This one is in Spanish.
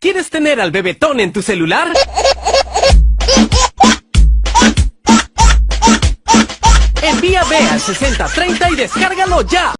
¿Quieres tener al bebetón en tu celular? Envía B al 6030 y descárgalo ya.